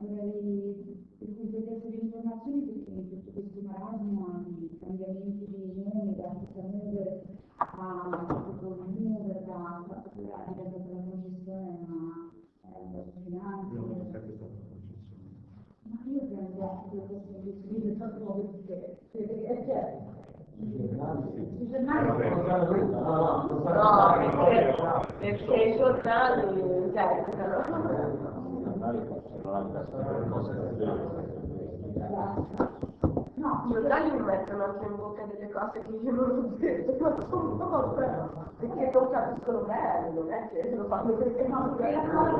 vorrei completezza di informazioni perché in tutto questo marasma di cambiamenti di nome, da Mover a proprio Mover, da fatto che è diventata la concessione, ma eh, finanze. Non è sempre stata una concessione. Ma io prendo che questo libro proprio perché, perché è certo. I giornali Vabbè. No, perché, perché i giornali interpretano. No, I giornali mi mettono anche in bocca delle cose che io non ho detto, ma sono perché non capiscono bene, non è che lo fanno perché no, non perché la cosa